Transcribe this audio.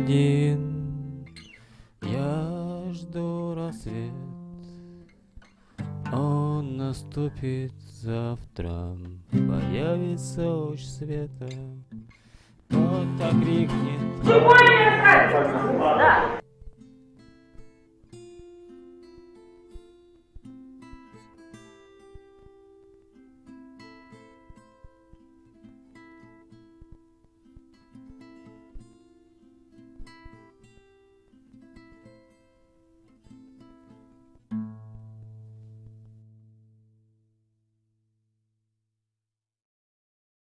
один. Я жду рассвет. Он наступит завтра, появится луч света. Кто-то крикнет. Да.